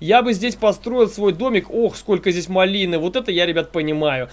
Я бы здесь построил свой домик. Ох, сколько здесь малины. Вот это я, ребят, понимаю.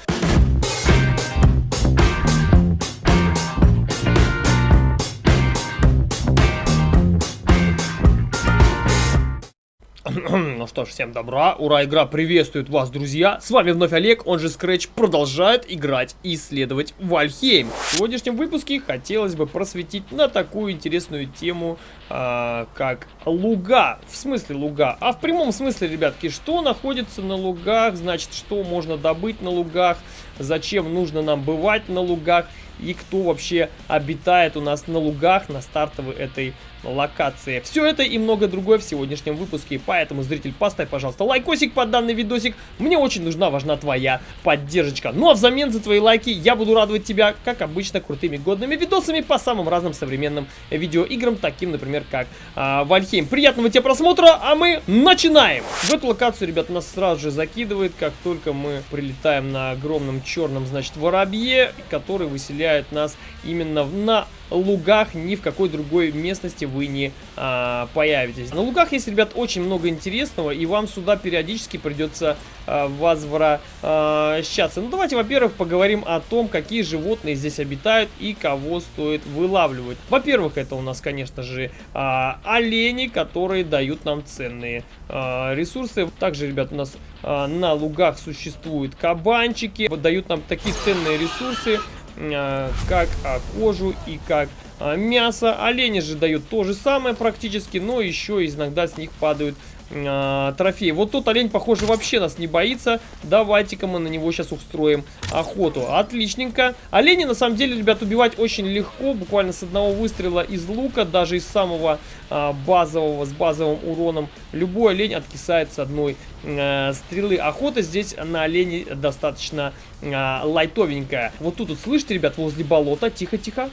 Ну что ж, всем добра, ура, игра приветствует вас, друзья. С вами вновь Олег, он же Scratch, продолжает играть и исследовать Вальхейм. В сегодняшнем выпуске хотелось бы просветить на такую интересную тему, а, как луга. В смысле луга? А в прямом смысле, ребятки, что находится на лугах, значит, что можно добыть на лугах, зачем нужно нам бывать на лугах и кто вообще обитает у нас на лугах на стартовой этой локации. Все это и много другое в сегодняшнем выпуске, поэтому, зритель, поставь, пожалуйста, лайкосик под данный видосик. Мне очень нужна, важна твоя поддержка. Ну а взамен за твои лайки я буду радовать тебя, как обычно, крутыми годными видосами по самым разным современным видеоиграм, таким, например, как а, Вальхейм. Приятного тебе просмотра, а мы начинаем! В эту локацию, ребят, нас сразу же закидывает, как только мы прилетаем на огромном черном, значит, воробье, который выселяет нас именно на лугах, ни в какой другой местности вы не а, появитесь. На лугах есть, ребят, очень много интересного, и вам сюда периодически придется а, возвращаться. Ну, давайте, во-первых, поговорим о том, какие животные здесь обитают и кого стоит вылавливать. Во-первых, это у нас, конечно же, а, олени, которые дают нам ценные а, ресурсы. Также, ребят, у нас а, на лугах существуют кабанчики, дают нам такие ценные ресурсы, а, как а, кожу и как мясо. Олени же дают то же самое практически, но еще иногда с них падают э, трофеи. Вот тот олень, похоже, вообще нас не боится. Давайте-ка мы на него сейчас устроим охоту. Отличненько. Олени, на самом деле, ребят, убивать очень легко. Буквально с одного выстрела из лука, даже из самого э, базового, с базовым уроном. Любой олень откисает с одной э, стрелы. Охота здесь на оленей достаточно э, лайтовенькая. Вот тут, вот, слышите, ребят, возле болота. Тихо-тихо.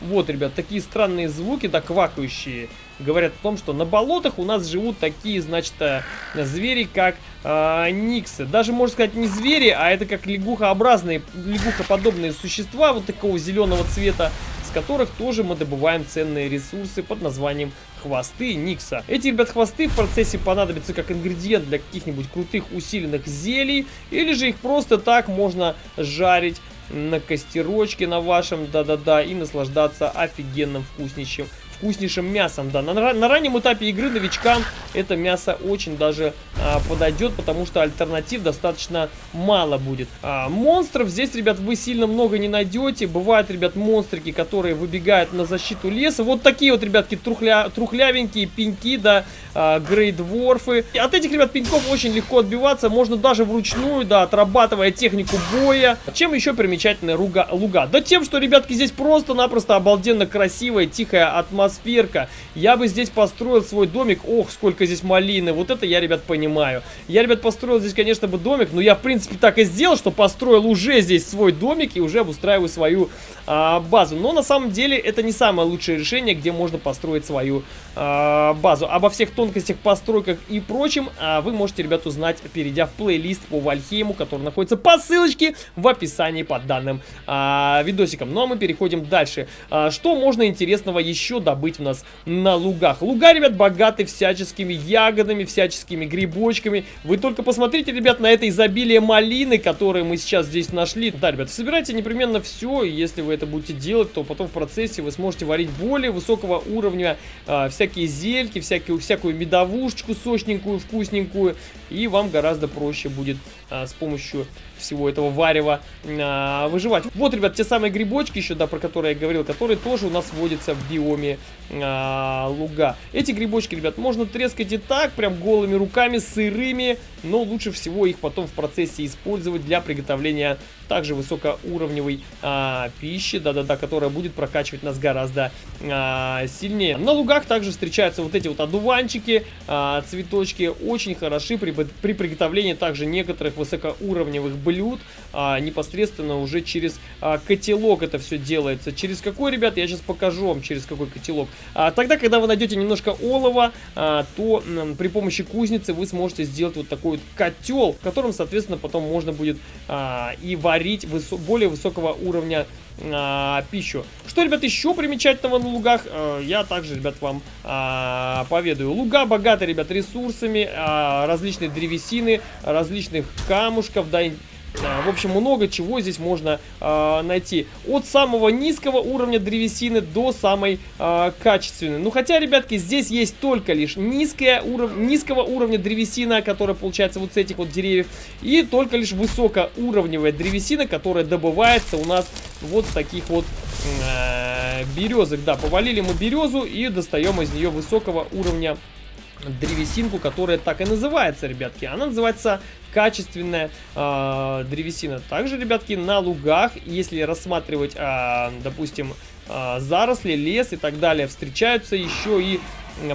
Вот, ребят, такие странные звуки, да, квакающие, говорят о том, что на болотах у нас живут такие, значит, э, звери, как э, никсы. Даже, можно сказать, не звери, а это как лягухообразные, лягухоподобные существа вот такого зеленого цвета, с которых тоже мы добываем ценные ресурсы под названием хвосты Никса. Эти, ребят, хвосты в процессе понадобятся как ингредиент для каких-нибудь крутых усиленных зелий, или же их просто так можно жарить на костерочке на вашем, да-да-да, и наслаждаться офигенным вкуснейшим вкуснейшим мясом, да. На, на раннем этапе игры новичкам это мясо очень даже а, подойдет, потому что альтернатив достаточно мало будет. А, монстров здесь, ребят, вы сильно много не найдете. Бывают, ребят, монстрики, которые выбегают на защиту леса. Вот такие вот, ребятки, трухля, трухлявенькие пеньки, да, а, грейдворфы. От этих, ребят, пеньков очень легко отбиваться. Можно даже вручную, да, отрабатывая технику боя. Чем еще примечательная руга, луга? Да тем, что, ребятки, здесь просто-напросто обалденно красивая, тихая атмосферка. Я бы здесь построил свой домик. Ох, сколько здесь малины. Вот это я, ребят, понимаю. Я, ребят, построил здесь, конечно, бы домик. Но я, в принципе, так и сделал, что построил уже здесь свой домик и уже обустраиваю свою а, базу. Но на самом деле это не самое лучшее решение, где можно построить свою а, базу. Обо всех тонкостях, постройках и прочем а, вы можете, ребят, узнать, перейдя в плейлист по Вальхейму, который находится по ссылочке в описании под данным а, видосиком. Ну а мы переходим дальше. А, что можно интересного еще добыть у нас на лугах? Луга, ребят, богаты всяческими ягодами, всяческими грибочками. Вы только посмотрите, ребят, на это изобилие малины, которые мы сейчас здесь нашли. Да, ребят, собирайте непременно все, если вы это будете делать, то потом в процессе вы сможете варить более высокого уровня а, всякие зельки, всякие, всякую медовушечку сочненькую, вкусненькую, и вам гораздо проще будет а, с помощью всего этого варева а, выживать. Вот, ребят, те самые грибочки еще, да, про которые я говорил, которые тоже у нас водятся в биоме а, луга. Эти грибочки, ребят, можно трескать и так, прям голыми руками, сырыми, но лучше всего их потом в процессе использовать для приготовления также высокоуровневой а, пищи, да-да-да, которая будет прокачивать нас гораздо а, сильнее. На лугах также встречаются вот эти вот одуванчики, а, цветочки, очень хороши при, при приготовлении также некоторых высокоуровневых блюд, а, непосредственно уже через а, котелок это все делается. Через какой, ребят, я сейчас покажу вам, через какой котелок. А, тогда, когда вы найдете немножко олова, а, то м, при помощи кузницы вы сможете сделать вот такой вот котел, в котором, соответственно, потом можно будет а, и варить высо более высокого уровня а, пищу. Что, ребят, еще примечательного на лугах, а, я также, ребят, вам а, поведаю. Луга богаты, ребят, ресурсами, а, различной древесины, различных камушков, да, в общем, много чего здесь можно э, найти. От самого низкого уровня древесины до самой э, качественной. Ну, хотя, ребятки, здесь есть только лишь низкая уров... низкого уровня древесина, которая получается вот с этих вот деревьев. И только лишь высокоуровневая древесина, которая добывается у нас вот с таких вот э, березок. Да, повалили мы березу и достаем из нее высокого уровня древесинку, которая так и называется, ребятки. Она называется качественная э, древесина. Также, ребятки, на лугах, если рассматривать, э, допустим, э, заросли, лес и так далее, встречаются еще и,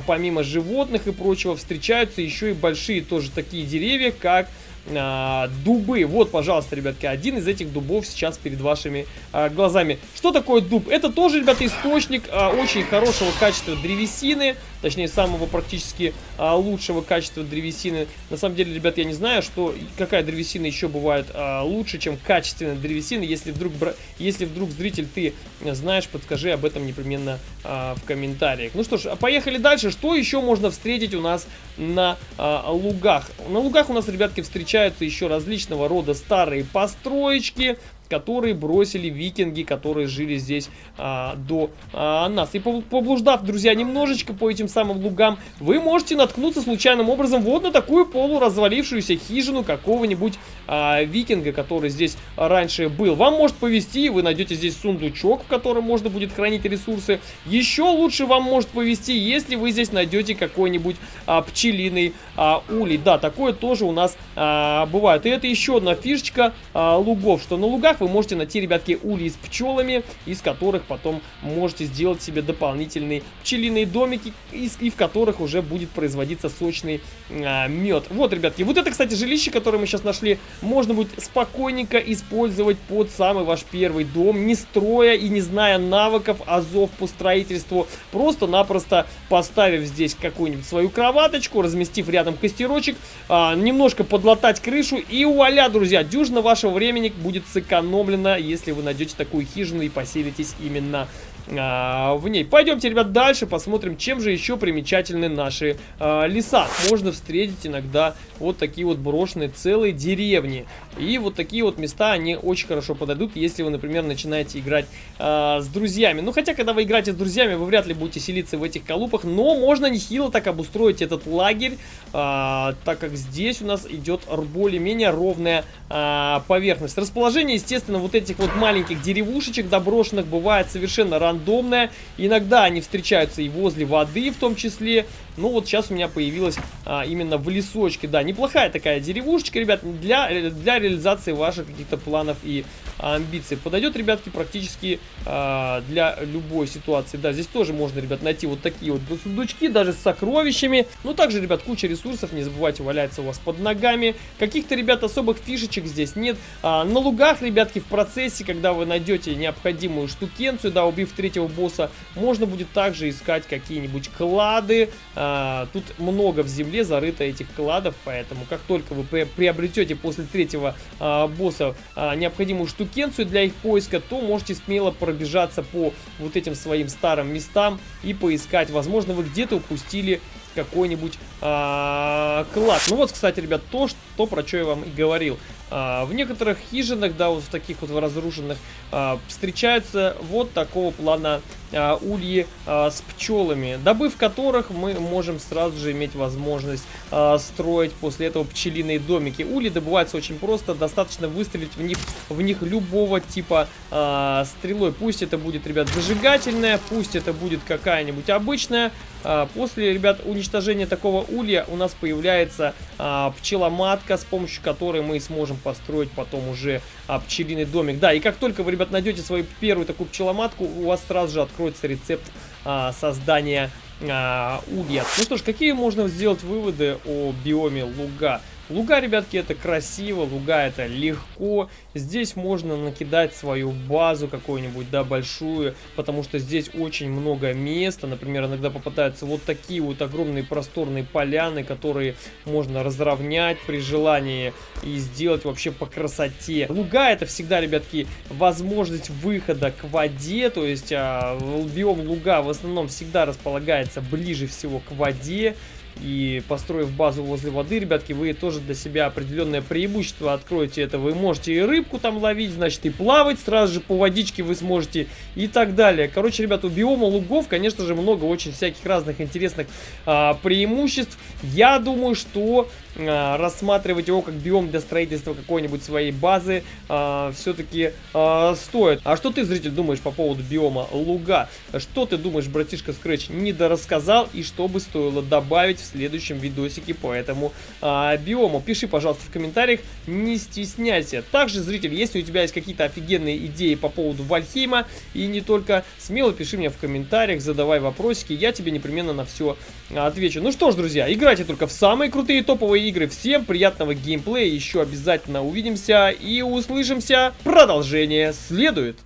помимо животных и прочего, встречаются еще и большие тоже такие деревья, как а, дубы. Вот, пожалуйста, ребятки, один из этих дубов сейчас перед вашими а, глазами. Что такое дуб? Это тоже, ребята, источник а, очень хорошего качества древесины, точнее, самого практически а, лучшего качества древесины. На самом деле, ребят, я не знаю, что какая древесина еще бывает а, лучше, чем качественная древесина. Если вдруг, если вдруг зритель, ты знаешь, подскажи об этом непременно а, в комментариях. Ну что ж, поехали дальше. Что еще можно встретить у нас на а, лугах? На лугах у нас, ребятки, встречаются встречаются еще различного рода старые построечки, которые бросили викинги, которые жили здесь а, до а, нас. И поблуждав, друзья, немножечко по этим самым лугам, вы можете наткнуться случайным образом вот на такую полуразвалившуюся хижину какого-нибудь а, викинга, который здесь раньше был. Вам может повезти, вы найдете здесь сундучок, в котором можно будет хранить ресурсы. Еще лучше вам может повезти, если вы здесь найдете какой-нибудь а, пчелиный а, улей. Да, такое тоже у нас а, бывает. И это еще одна фишечка а, лугов, что на лугах вы можете найти, ребятки, улей с пчелами, из которых потом можете сделать себе дополнительные пчелиные домики, из, и в которых уже будет производиться сочный а, мед. Вот, ребятки, вот это, кстати, жилище, которое мы сейчас нашли, можно будет спокойненько использовать под самый ваш первый дом, не строя и не зная навыков, азов по строительству, просто-напросто поставив здесь какую-нибудь свою кроваточку, разместив рядом костерочек, а, немножко подлатать крышу и вуаля, друзья, дюжина вашего времени будет сэкономить сэкономлено, если вы найдете такую хижину и поселитесь именно а, в ней. Пойдемте, ребят, дальше посмотрим, чем же еще примечательны наши а, леса. Можно встретить иногда вот такие вот брошенные целые деревни. И вот такие вот места, они очень хорошо подойдут, если вы, например, начинаете играть а, с друзьями. Ну, хотя, когда вы играете с друзьями, вы вряд ли будете селиться в этих колупах, но можно нехило так обустроить этот лагерь, а, так как здесь у нас идет более-менее ровная а, поверхность. Расположение, естественно, вот этих вот маленьких деревушечек доброшенных бывает совершенно рано рандомная. Иногда они встречаются и возле воды в том числе. Ну вот сейчас у меня появилась а, именно в лесочке. Да, неплохая такая деревушечка, ребят, для, для реализации ваших каких-то планов и амбиций. Подойдет, ребятки, практически а, для любой ситуации. Да, здесь тоже можно, ребят, найти вот такие вот сундучки, даже с сокровищами. Ну, также, ребят, куча ресурсов, не забывайте, валяется у вас под ногами. Каких-то, ребят, особых фишечек здесь нет. А, на лугах, ребятки, в процессе, когда вы найдете необходимую штукенцию, да, убив третьего босса, можно будет также искать какие-нибудь клады, а, а, тут много в земле зарыто этих кладов, поэтому как только вы приобретете после третьего а, босса а, необходимую штукенцию для их поиска, то можете смело пробежаться по вот этим своим старым местам и поискать. Возможно, вы где-то упустили какой-нибудь а, клад. Ну вот, кстати, ребят, то, что, про что я вам и говорил. А, в некоторых хижинах, да, вот в таких вот разрушенных, а, встречаются вот такого плана а, ульи а, с пчелами, добыв которых мы можем сразу же иметь возможность а, строить после этого пчелиные домики. Ульи добываются очень просто, достаточно выстрелить в них, в них любого типа а, стрелой. Пусть это будет, ребят, зажигательная, пусть это будет какая-нибудь обычная. А, после, ребят, уничтожения такого улья у нас появляется а, пчеломатка, с помощью которой мы сможем построить потом уже а, пчелиный домик. Да, и как только вы, ребят, найдете свою первую такую пчеломатку, у вас сразу же откроется рецепт а, создания а, улья. Ну что ж, какие можно сделать выводы о биоме луга? Луга, ребятки, это красиво, луга это легко. Здесь можно накидать свою базу какую-нибудь, да, большую, потому что здесь очень много места. Например, иногда попадаются вот такие вот огромные просторные поляны, которые можно разровнять при желании и сделать вообще по красоте. Луга это всегда, ребятки, возможность выхода к воде, то есть а, биом луга в основном всегда располагается ближе всего к воде. И построив базу возле воды, ребятки, вы тоже для себя определенное преимущество откроете это. Вы можете и рыбку там ловить, значит, и плавать сразу же по водичке вы сможете и так далее. Короче, ребята, у биома лугов, конечно же, много очень всяких разных интересных а, преимуществ. Я думаю, что а, рассматривать его как биом для строительства какой-нибудь своей базы а, все-таки а, стоит. А что ты, зритель, думаешь по поводу биома луга? Что ты думаешь, братишка Scratch не дорассказал и что бы стоило добавить в следующем видосике по этому а, биому. Пиши, пожалуйста, в комментариях, не стесняйся. Также, зритель, если у тебя есть какие-то офигенные идеи по поводу Вальхейма и не только, смело пиши мне в комментариях, задавай вопросики, я тебе непременно на все отвечу. Ну что ж, друзья, играйте только в самые крутые топовые игры. Всем приятного геймплея, еще обязательно увидимся и услышимся. Продолжение следует.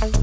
Thank you.